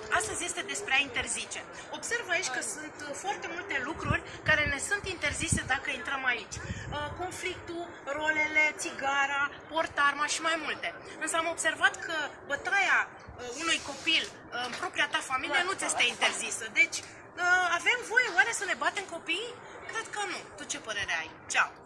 tot. Astăzi este despre a interzice. Observă aici că sunt uh, foarte multe lucruri care ne sunt interzise dacă intrăm aici. Uh, conflictul, rolele, țigara, portarma și mai multe. Însă am observat că bătaia uh, unui copil în propria ta familie nu ți este interzisă. Deci avem voie oare să ne batem copiii? Cred că nu. Tu ce părere ai? Ceau!